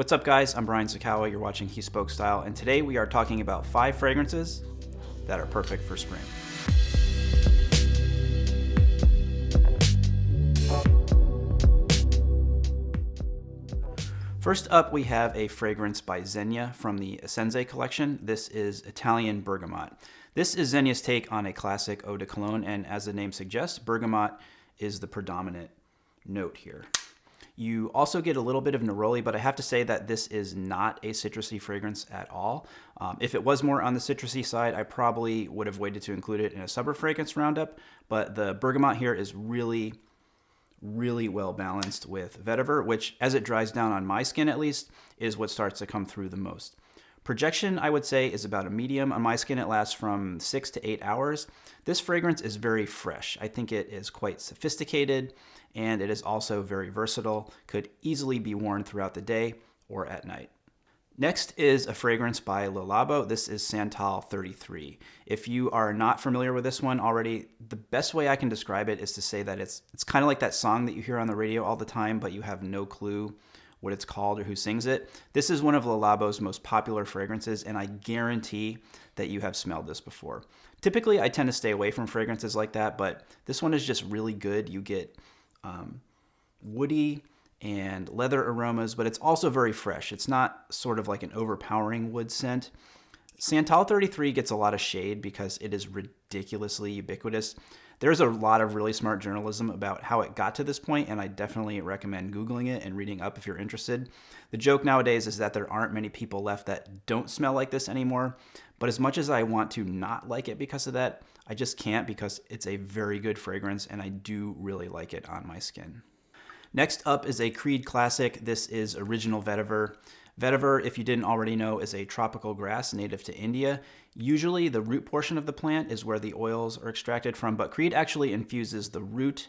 What's up guys, I'm Brian Sacawa, you're watching He Spoke Style, and today we are talking about five fragrances that are perfect for spring. First up, we have a fragrance by Zegna from the Essenze collection. This is Italian Bergamot. This is Zegna's take on a classic eau de cologne, and as the name suggests, bergamot is the predominant note here. You also get a little bit of neroli, but I have to say that this is not a citrusy fragrance at all. Um, if it was more on the citrusy side, I probably would have waited to include it in a summer fragrance roundup, but the bergamot here is really really well balanced with vetiver, which as it dries down on my skin at least, is what starts to come through the most. Projection, I would say, is about a medium. On my skin, it lasts from six to eight hours. This fragrance is very fresh. I think it is quite sophisticated, and it is also very versatile. Could easily be worn throughout the day or at night. Next is a fragrance by Le Labo. This is Santal 33. If you are not familiar with this one already, the best way I can describe it is to say that it's it's kind of like that song that you hear on the radio all the time, but you have no clue what it's called or who sings it. This is one of Le Labo's most popular fragrances, and I guarantee that you have smelled this before. Typically, I tend to stay away from fragrances like that, but this one is just really good. You get um, woody, and leather aromas, but it's also very fresh. It's not sort of like an overpowering wood scent. Santal 33 gets a lot of shade because it is ridiculously ubiquitous. There's a lot of really smart journalism about how it got to this point, and I definitely recommend Googling it and reading up if you're interested. The joke nowadays is that there aren't many people left that don't smell like this anymore, but as much as I want to not like it because of that, I just can't because it's a very good fragrance and I do really like it on my skin. Next up is a Creed classic. This is Original Vetiver. Vetiver, if you didn't already know, is a tropical grass native to India. Usually the root portion of the plant is where the oils are extracted from, but Creed actually infuses the root,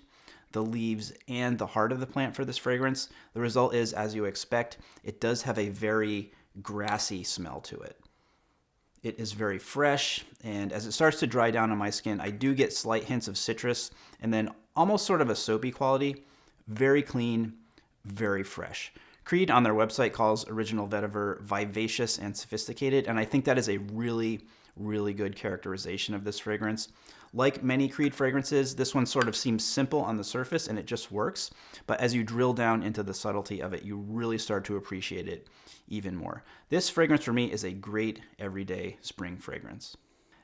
the leaves, and the heart of the plant for this fragrance. The result is, as you expect, it does have a very grassy smell to it. It is very fresh, and as it starts to dry down on my skin, I do get slight hints of citrus, and then almost sort of a soapy quality. Very clean, very fresh. Creed on their website calls Original Vetiver vivacious and sophisticated, and I think that is a really, really good characterization of this fragrance. Like many Creed fragrances, this one sort of seems simple on the surface and it just works, but as you drill down into the subtlety of it, you really start to appreciate it even more. This fragrance for me is a great everyday spring fragrance.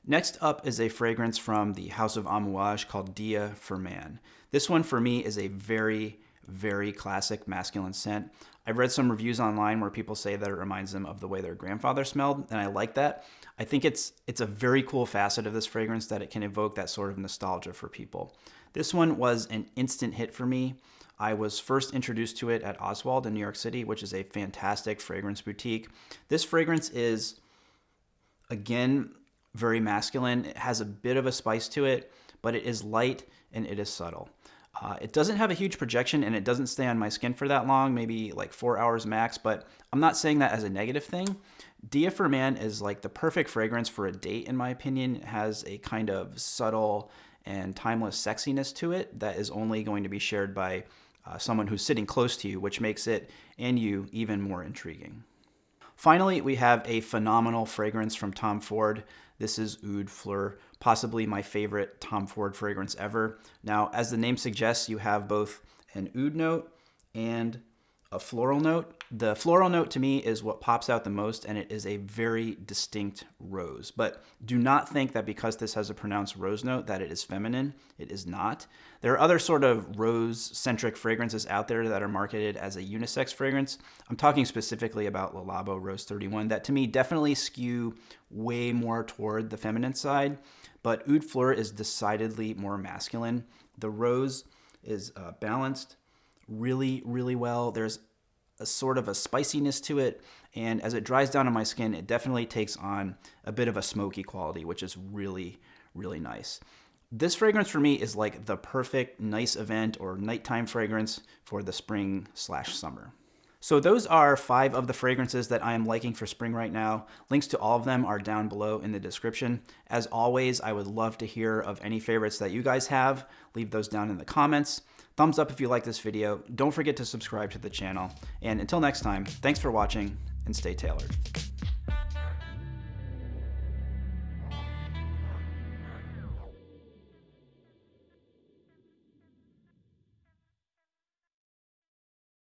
Next up is a fragrance from the House of Amouage called Dia for Man. This one for me is a very, very classic masculine scent. I've read some reviews online where people say that it reminds them of the way their grandfather smelled, and I like that. I think it's it's a very cool facet of this fragrance that it can evoke that sort of nostalgia for people. This one was an instant hit for me. I was first introduced to it at Osswald in New York City, which is a fantastic fragrance boutique. This fragrance is, again, very masculine. It has a bit of a spice to it, but it is light and it is subtle. Uh, it doesn't have a huge projection and it doesn't stay on my skin for that long, maybe like four hours max, but I'm not saying that as a negative thing. Dia for Man is like the perfect fragrance for a date, in my opinion. It has a kind of subtle and timeless sexiness to it that is only going to be shared by uh, someone who's sitting close to you, which makes it and you even more intriguing. Finally, we have a phenomenal fragrance from Tom Ford. This is Oud Fleur, possibly my favorite Tom Ford fragrance ever. Now, as the name suggests, you have both an oud note and a floral note. The floral note to me is what pops out the most and it is a very distinct rose. But do not think that because this has a pronounced rose note that it is feminine. It is not. There are other sort of rose-centric fragrances out there that are marketed as a unisex fragrance. I'm talking specifically about Le Labo Rose 31 that to me definitely skew way more toward the feminine side, but Oud Fleur is decidedly more masculine. The rose is uh, balanced, really, really well. There's a sort of a spiciness to it, and as it dries down on my skin, it definitely takes on a bit of a smoky quality, which is really, really nice. This fragrance for me is like the perfect nice event or nighttime fragrance for the spring slash summer. So those are five of the fragrances that I am liking for spring right now. Links to all of them are down below in the description. As always, I would love to hear of any favorites that you guys have. Leave those down in the comments. Thumbs up if you like this video. Don't forget to subscribe to the channel. And until next time, thanks for watching and stay tailored.